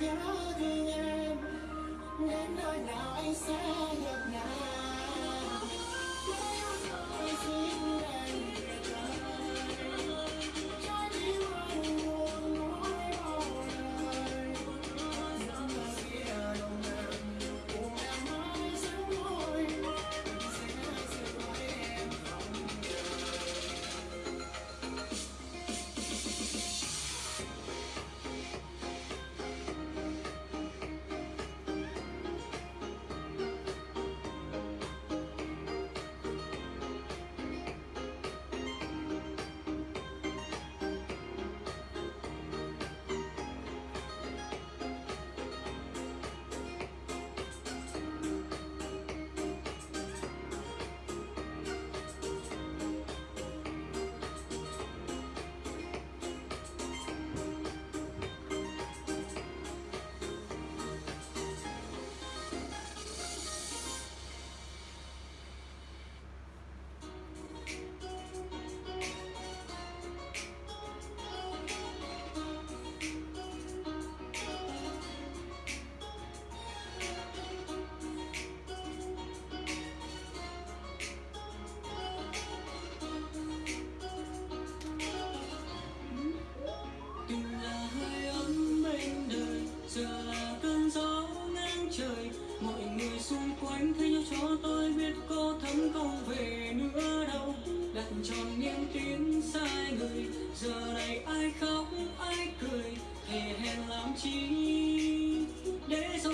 nhớ thương em đến nơi nào anh sẽ có thấm không về nữa đâu. Đặt tròn niềm tin sai người, giờ này ai khóc, ai cười, thề hẹn làm chi để rồi